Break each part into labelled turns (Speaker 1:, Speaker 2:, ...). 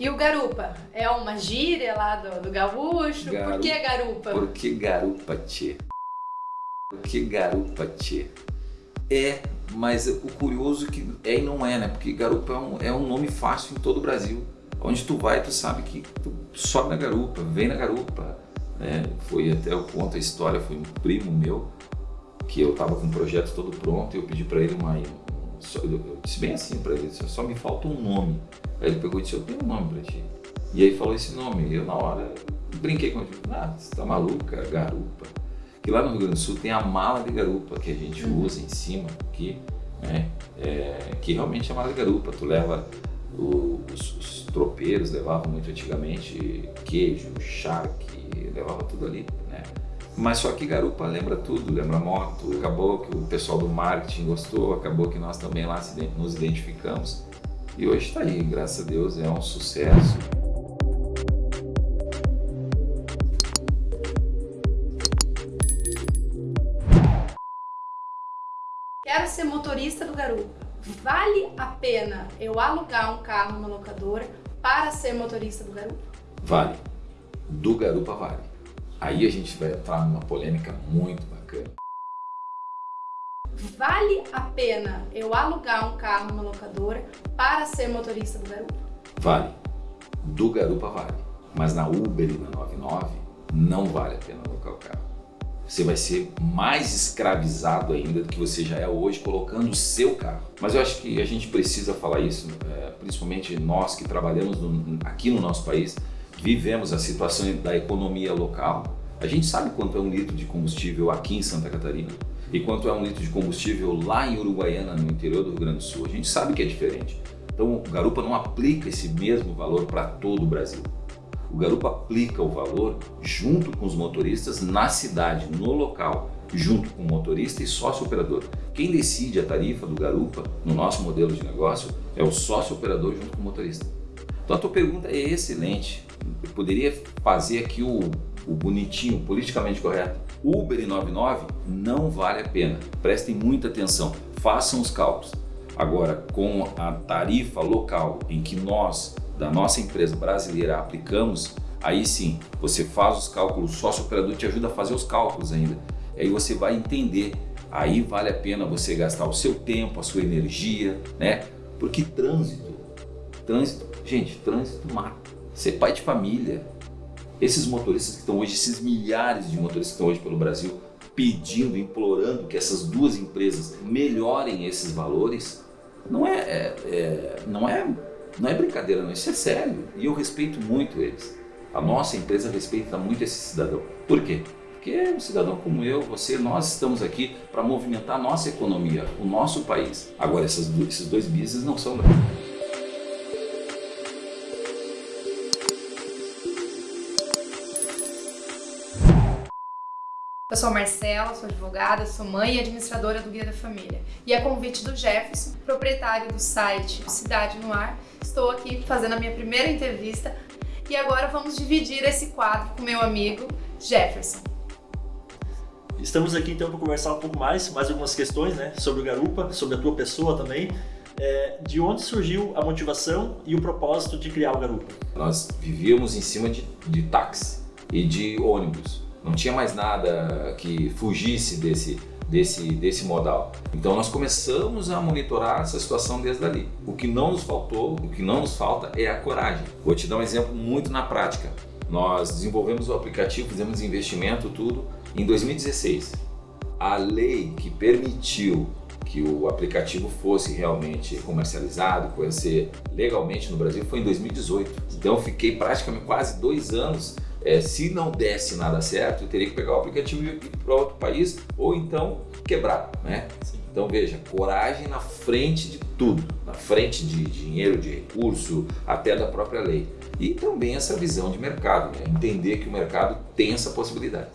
Speaker 1: E o garupa? É uma gíria lá do, do gaúcho?
Speaker 2: Garu-
Speaker 1: Por que garupa?
Speaker 2: Por que garupa, tchê? Por que garupa, tchê? É, mas o curioso que é e não é, né? Porque garupa é um, é um nome fácil em todo o Brasil. Onde tu vai, tu sabe que tu sobe na garupa, vem na garupa. Né? Foi até eu conto a história, foi um primo meu que eu tava com o projeto todo pronto e eu pedi para ele uma. Só- eu disse bem assim para ele, só me falta um nome. Aí ele pegou e disse, eu tenho um nome para ti. E aí falou esse nome. E eu na hora brinquei com ele, ah, você tá maluca, garupa. Que lá no Rio Grande do Sul tem a mala de garupa que a gente usa em cima aqui, né? É, que realmente é a mala de garupa. Tu leva o- os, os tropeiros levavam muito antigamente queijo, charque, levava tudo ali? Mas só que garupa lembra tudo, lembra moto. Acabou que o pessoal do marketing gostou, acabou que nós também lá nos identificamos. E hoje está aí, graças a Deus, é um sucesso.
Speaker 1: Quero ser motorista do garupa. Vale a pena eu alugar um carro numa locadora para ser motorista do garupa?
Speaker 2: Vale. Do garupa vale. Aí a gente vai entrar numa polêmica muito bacana.
Speaker 1: Vale a pena eu alugar um carro numa locadora para ser motorista do garupa?
Speaker 2: Vale. Do garupa vale. Mas na Uber e na 99 não vale a pena alocar o carro. Você vai ser mais escravizado ainda do que você já é hoje colocando o seu carro. Mas eu acho que a gente precisa falar isso, é, principalmente nós que trabalhamos aqui no nosso país, vivemos a situação da economia local. A gente sabe quanto é um litro de combustível aqui em Santa Catarina e quanto é um litro de combustível lá em Uruguaiana, no interior do Rio Grande do Sul. A gente sabe que é diferente. Então o garupa não aplica esse mesmo valor para todo o Brasil. O garupa aplica o valor junto com os motoristas na cidade, no local, junto com o motorista e sócio operador. Quem decide a tarifa do garupa no nosso modelo de negócio é o sócio operador junto com o motorista. Então a tua pergunta é excelente. Eu poderia fazer aqui o, o bonitinho, politicamente correto. Uber e 99 não vale a pena. Prestem muita atenção, façam os cálculos. Agora, com a tarifa local em que nós, da nossa empresa brasileira, aplicamos, aí sim, você faz os cálculos, o sócio operador te ajuda a fazer os cálculos ainda. Aí você vai entender, aí vale a pena você gastar o seu tempo, a sua energia, né? Porque trânsito, trânsito, gente, trânsito mata. Ser pai de família, esses motoristas que estão hoje, esses milhares de motoristas que estão hoje pelo Brasil, pedindo, implorando que essas duas empresas melhorem esses valores, não é, é- é- não é, não é brincadeira, não. Isso é sério. E eu respeito muito eles. A nossa empresa respeita muito esse cidadão. Por quê? Porque é um cidadão como eu, você, nós estamos aqui para movimentar a nossa economia, o nosso país. Agora, essas esses dois business não são
Speaker 1: Eu sou Marcela, sou advogada, sou mãe e administradora do Guia da Família. E a convite do Jefferson, proprietário do site Cidade no Ar, estou aqui fazendo a minha primeira entrevista e agora vamos dividir esse quadro com meu amigo Jefferson.
Speaker 3: Estamos aqui então para conversar um pouco mais, mais algumas questões, né, sobre o Garupa, sobre a tua pessoa também. É, de onde surgiu a motivação e o propósito de criar o Garupa?
Speaker 2: Nós vivíamos em cima de, de táxi e de ônibus. Não tinha mais nada que fugisse desse, desse, desse modal. Então nós começamos a monitorar essa situação desde ali. O que não nos faltou, o que não nos falta é a coragem. Vou te dar um exemplo muito na prática. Nós desenvolvemos o aplicativo, fizemos investimento, tudo, em 2016. A lei que permitiu que o aplicativo fosse realmente comercializado, conhecer legalmente no Brasil, foi em 2018. Então fiquei praticamente quase dois anos. Eh, se não desse nada certo, eu teria que pegar o aplicativo e ir para outro país ou então quebrar, né? Então veja, coragem na frente de tudo, na frente de dinheiro, de recurso, até da própria lei. E também essa visão de mercado, né? entender que o mercado tem essa possibilidade.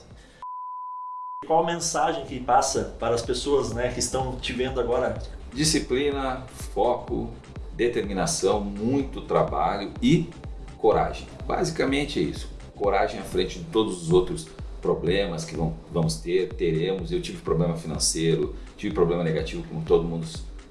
Speaker 3: Qual a mensagem que passa para as pessoas né, que estão te vendo agora?
Speaker 2: Disciplina, foco, determinação, muito trabalho e coragem. Basicamente é isso. Coragem à frente de todos os outros problemas que vão, vamos ter, teremos. Eu tive problema financeiro, tive problema negativo como todo mundo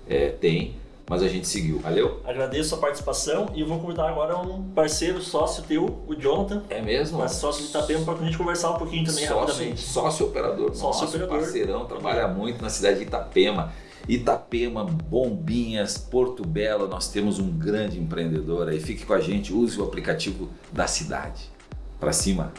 Speaker 2: é, tem, mas a gente seguiu. Valeu?
Speaker 3: Agradeço a participação e vou convidar agora um parceiro, sócio teu, o Jonathan,
Speaker 2: É mesmo?
Speaker 3: sócio de Itapema, para a gente conversar um pouquinho também
Speaker 2: sócio,
Speaker 3: rapidamente.
Speaker 2: sócio operador.
Speaker 3: Sócio
Speaker 2: Nosso
Speaker 3: operador.
Speaker 2: parceirão, trabalha muito na cidade de Itapema. Itapema, Bombinhas, Porto Belo, nós temos um grande empreendedor aí. Fique com a gente, use o aplicativo da cidade. Pra cima.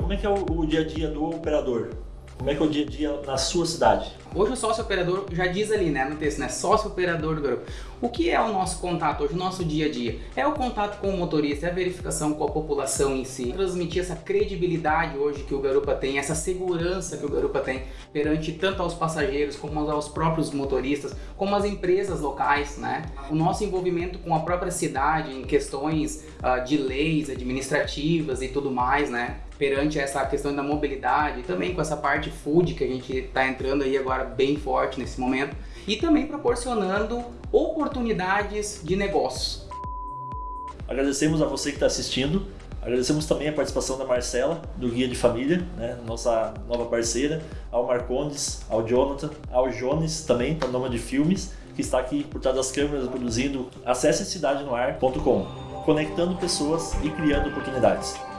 Speaker 3: Como é que é o, o dia a dia do operador? Como é que é o dia a dia na sua cidade?
Speaker 4: Hoje o sócio operador já diz ali, né, no texto, né, sócio operador do garupa. O que é o nosso contato hoje, o nosso dia a dia? É o contato com o motorista, é a verificação com a população em si, transmitir essa credibilidade hoje que o garupa tem, essa segurança que o garupa tem perante tanto aos passageiros como aos próprios motoristas, como as empresas locais, né? O nosso envolvimento com a própria cidade em questões ah, de leis administrativas e tudo mais, né? Perante essa questão da mobilidade, também com essa parte food que a gente está entrando aí agora bem forte nesse momento, e também proporcionando oportunidades de negócios.
Speaker 3: Agradecemos a você que está assistindo. Agradecemos também a participação da Marcela, do Guia de Família, né, nossa nova parceira, ao Marcondes, ao Jonathan, ao Jones também, da Noma de Filmes, que está aqui por trás das câmeras produzindo. Acesse cidadenoar.com, conectando pessoas e criando oportunidades.